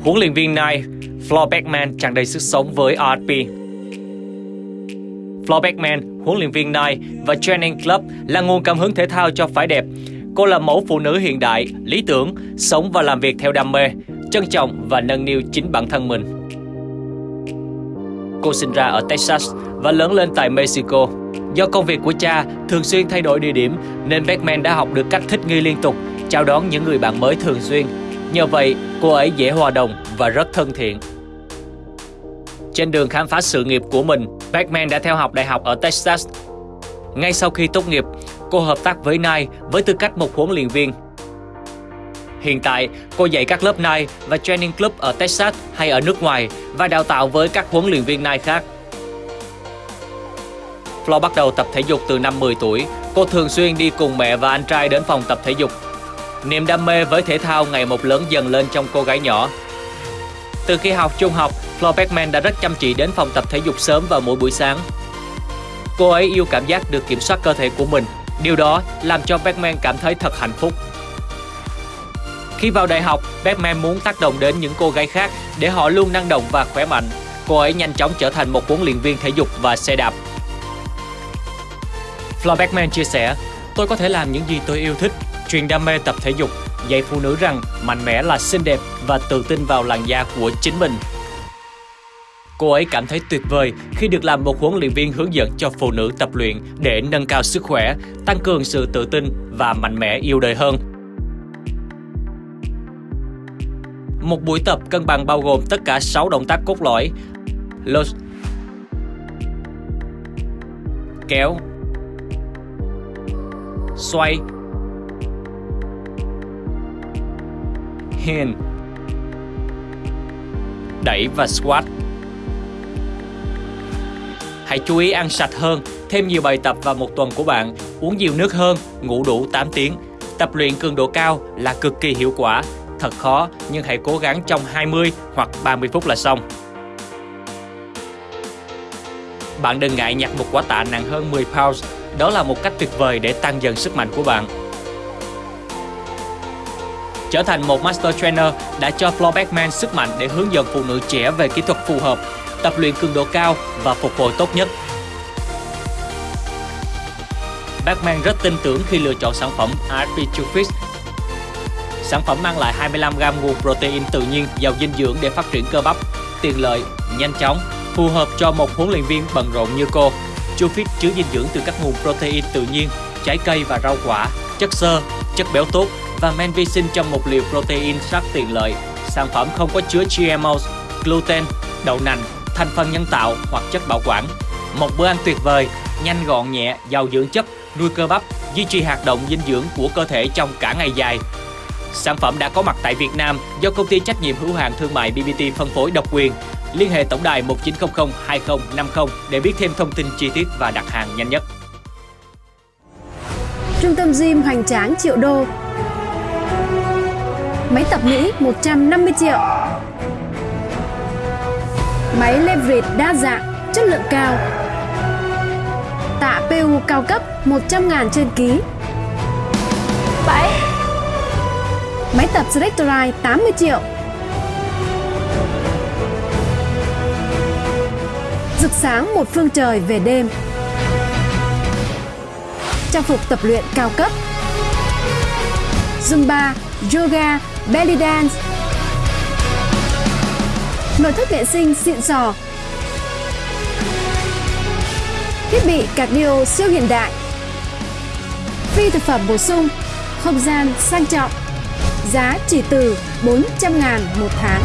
Huấn luyện viên này, Floor Beckman tràn đầy sức sống với RP. Floor Beckman, huấn luyện viên Knight và Training Club là nguồn cảm hứng thể thao cho phái đẹp. Cô là mẫu phụ nữ hiện đại, lý tưởng, sống và làm việc theo đam mê, trân trọng và nâng niu chính bản thân mình. Cô sinh ra ở Texas và lớn lên tại Mexico. Do công việc của cha thường xuyên thay đổi địa điểm nên Beckman đã học được cách thích nghi liên tục, chào đón những người bạn mới thường xuyên. Nhờ vậy, cô ấy dễ hòa đồng và rất thân thiện. Trên đường khám phá sự nghiệp của mình, Beckman đã theo học đại học ở Texas. Ngay sau khi tốt nghiệp, cô hợp tác với Nike với tư cách một huấn luyện viên. Hiện tại, cô dạy các lớp Nike và Training Club ở Texas hay ở nước ngoài và đào tạo với các huấn luyện viên Nike khác. Flo bắt đầu tập thể dục từ năm 10 tuổi. Cô thường xuyên đi cùng mẹ và anh trai đến phòng tập thể dục. Niềm đam mê với thể thao ngày một lớn dần lên trong cô gái nhỏ. Từ khi học trung học, Flo Beckman đã rất chăm chỉ đến phòng tập thể dục sớm vào mỗi buổi sáng. Cô ấy yêu cảm giác được kiểm soát cơ thể của mình. Điều đó làm cho Beckman cảm thấy thật hạnh phúc. Khi vào đại học, Beckman muốn tác động đến những cô gái khác để họ luôn năng động và khỏe mạnh. Cô ấy nhanh chóng trở thành một huấn luyện viên thể dục và xe đạp. Flo Beckman chia sẻ, tôi có thể làm những gì tôi yêu thích, truyền đam mê tập thể dục, dạy phụ nữ rằng mạnh mẽ là xinh đẹp và tự tin vào làn da của chính mình. Cô ấy cảm thấy tuyệt vời khi được làm một huấn luyện viên hướng dẫn cho phụ nữ tập luyện để nâng cao sức khỏe, tăng cường sự tự tin và mạnh mẽ yêu đời hơn. Một buổi tập cân bằng bao gồm tất cả 6 động tác cốt lõi. Lột Kéo Xoay Hin Đẩy và squat Hãy chú ý ăn sạch hơn, thêm nhiều bài tập vào một tuần của bạn, uống nhiều nước hơn, ngủ đủ 8 tiếng. Tập luyện cường độ cao là cực kỳ hiệu quả, thật khó nhưng hãy cố gắng trong 20 hoặc 30 phút là xong. Bạn đừng ngại nhặt một quả tạ nặng hơn 10 pounds, đó là một cách tuyệt vời để tăng dần sức mạnh của bạn. Trở thành một Master Trainer đã cho Flo Beckman sức mạnh để hướng dẫn phụ nữ trẻ về kỹ thuật phù hợp tập luyện cường độ cao và phục hồi tốt nhất. Beckman rất tin tưởng khi lựa chọn sản phẩm RP2 Fit. Sản phẩm mang lại 25g nguồn protein tự nhiên giàu dinh dưỡng để phát triển cơ bắp, tiện lợi, nhanh chóng, phù hợp cho một huấn luyện viên bận rộn như cô. Chufit chứa dinh dưỡng từ các nguồn protein tự nhiên, trái cây và rau quả, chất xơ, chất béo tốt và men vi sinh trong một liều protein rất tiện lợi. Sản phẩm không có chứa GMO, gluten, đậu nành, thành phần nhân tạo hoặc chất bảo quản. Một bữa ăn tuyệt vời, nhanh gọn nhẹ, giàu dưỡng chất, nuôi cơ bắp, duy trì hoạt động dinh dưỡng của cơ thể trong cả ngày dài. Sản phẩm đã có mặt tại Việt Nam do công ty trách nhiệm hữu hạn thương mại BBT phân phối độc quyền. Liên hệ tổng đài 1900 2050 để biết thêm thông tin chi tiết và đặt hàng nhanh nhất. Trung tâm gym hoành tráng triệu đô Máy tập Mỹ 150 triệu. Máy leverage đa dạng, chất lượng cao. Tạ PU cao cấp 100 ngàn trên ký. 7 Máy tập Selectorite 80 triệu. Rực sáng một phương trời về đêm. Trang phục tập luyện cao cấp Zumba, Yoga, Belly Dance. Nội thất vệ sinh xịn sò, thiết bị cardio siêu hiện đại, phi thực phẩm bổ sung, không gian sang trọng, giá chỉ từ 400 ngàn một tháng.